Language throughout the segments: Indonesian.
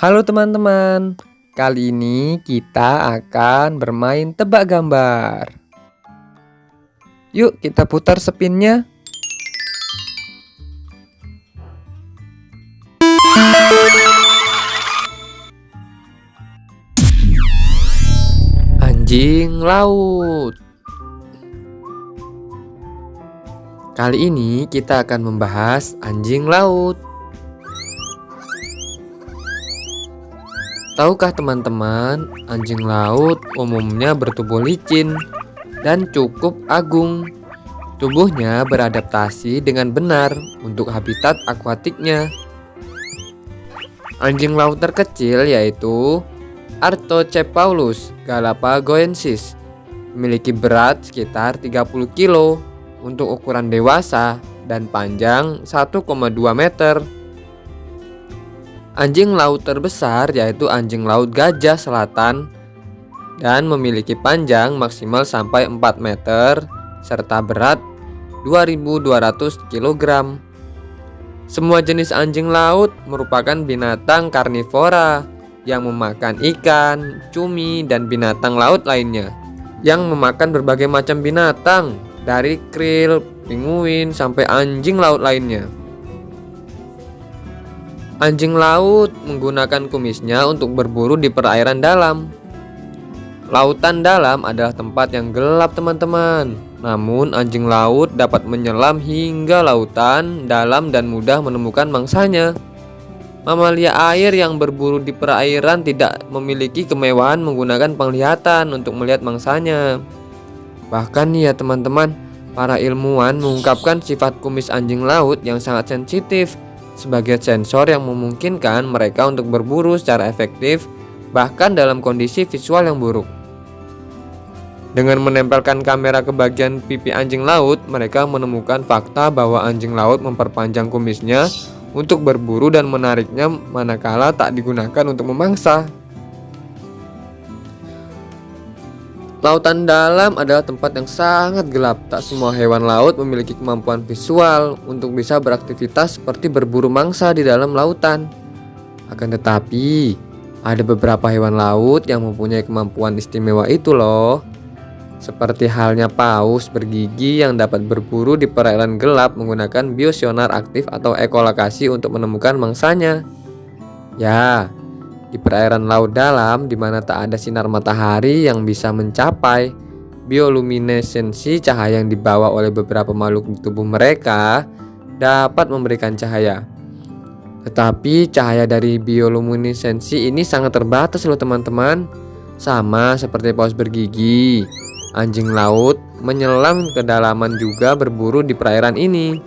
Halo teman-teman, kali ini kita akan bermain tebak gambar. Yuk kita putar spinnya. Anjing laut. Kali ini kita akan membahas anjing laut. Tahukah teman-teman, anjing laut umumnya bertubuh licin dan cukup agung. Tubuhnya beradaptasi dengan benar untuk habitat akuatiknya. Anjing laut terkecil yaitu Artocephalus galapagoensis memiliki berat sekitar 30 kg untuk ukuran dewasa dan panjang 1,2 meter. Anjing laut terbesar yaitu anjing laut gajah selatan dan memiliki panjang maksimal sampai 4 meter serta berat 2200 kg. Semua jenis anjing laut merupakan binatang karnivora yang memakan ikan, cumi, dan binatang laut lainnya yang memakan berbagai macam binatang dari krill, penguin, sampai anjing laut lainnya. Anjing laut menggunakan kumisnya untuk berburu di perairan dalam. Lautan dalam adalah tempat yang gelap teman-teman. Namun anjing laut dapat menyelam hingga lautan dalam dan mudah menemukan mangsanya. Mamalia air yang berburu di perairan tidak memiliki kemewahan menggunakan penglihatan untuk melihat mangsanya. Bahkan ya teman-teman, para ilmuwan mengungkapkan sifat kumis anjing laut yang sangat sensitif sebagai sensor yang memungkinkan mereka untuk berburu secara efektif bahkan dalam kondisi visual yang buruk. Dengan menempelkan kamera ke bagian pipi anjing laut, mereka menemukan fakta bahwa anjing laut memperpanjang kumisnya untuk berburu dan menariknya manakala tak digunakan untuk memangsa. Lautan dalam adalah tempat yang sangat gelap. Tak semua hewan laut memiliki kemampuan visual untuk bisa beraktivitas seperti berburu mangsa di dalam lautan. Akan tetapi, ada beberapa hewan laut yang mempunyai kemampuan istimewa itu loh. Seperti halnya paus bergigi yang dapat berburu di perairan gelap menggunakan biosonar aktif atau ekolokasi untuk menemukan mangsanya. Ya, di perairan laut dalam di mana tak ada sinar matahari yang bisa mencapai bioluminesensi cahaya yang dibawa oleh beberapa makhluk di tubuh mereka dapat memberikan cahaya. Tetapi cahaya dari bioluminesensi ini sangat terbatas loh teman-teman. Sama seperti paus bergigi, anjing laut menyelam ke dalaman juga berburu di perairan ini.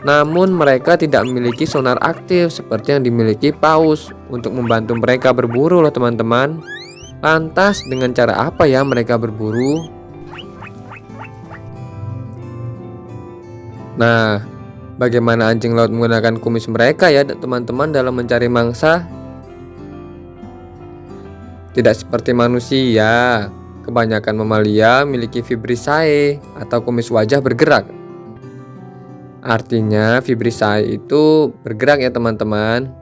Namun mereka tidak memiliki sonar aktif seperti yang dimiliki paus untuk membantu mereka berburu loh teman-teman. Lantas dengan cara apa ya mereka berburu? Nah, bagaimana anjing laut menggunakan kumis mereka ya teman-teman dalam mencari mangsa? Tidak seperti manusia, kebanyakan mamalia memiliki fibrisae atau kumis wajah bergerak Artinya vibrisai itu bergerak ya teman-teman.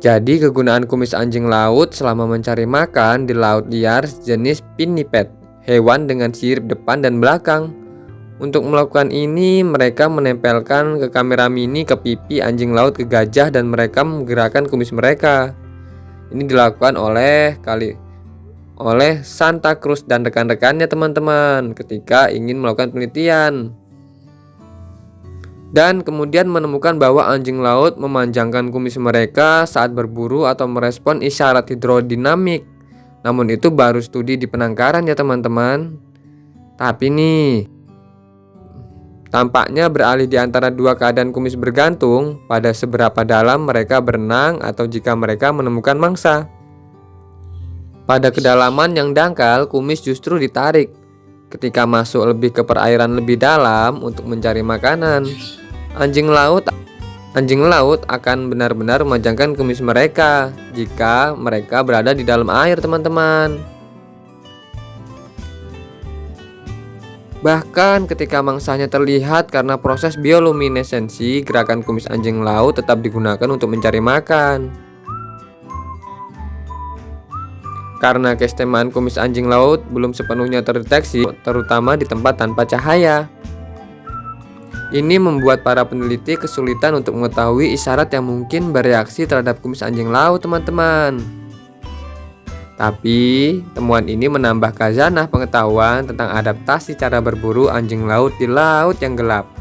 Jadi kegunaan kumis anjing laut selama mencari makan di laut liar jenis pinniped, hewan dengan sirip depan dan belakang. Untuk melakukan ini, mereka menempelkan ke kamera mini ke pipi anjing laut ke gajah dan mereka menggerakkan kumis mereka. Ini dilakukan oleh kali oleh Santa Cruz dan rekan-rekannya teman-teman ketika ingin melakukan penelitian dan kemudian menemukan bahwa anjing laut memanjangkan kumis mereka saat berburu atau merespon isyarat hidrodinamik. Namun itu baru studi di penangkaran ya teman-teman. Tapi nih, tampaknya beralih di antara dua keadaan kumis bergantung pada seberapa dalam mereka berenang atau jika mereka menemukan mangsa. Pada kedalaman yang dangkal, kumis justru ditarik ketika masuk lebih ke perairan lebih dalam untuk mencari makanan. Anjing laut Anjing laut akan benar-benar memajangkan kumis mereka jika mereka berada di dalam air, teman-teman. Bahkan ketika mangsanya terlihat karena proses bioluminesensi, gerakan kumis anjing laut tetap digunakan untuk mencari makan. Karena kestemaan kumis anjing laut belum sepenuhnya terdeteksi, terutama di tempat tanpa cahaya. Ini membuat para peneliti kesulitan untuk mengetahui isyarat yang mungkin bereaksi terhadap kumis anjing laut, teman-teman. Tapi, temuan ini menambah kazanah pengetahuan tentang adaptasi cara berburu anjing laut di laut yang gelap.